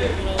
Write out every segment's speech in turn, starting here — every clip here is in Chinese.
네.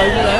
来一个来